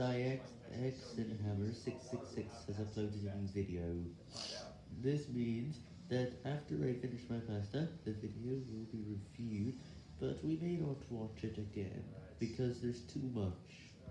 DiexXinhammer666 has uploaded a new video. This means that after I finish my pasta, the video will be reviewed, but we may not watch it again, because there's too much.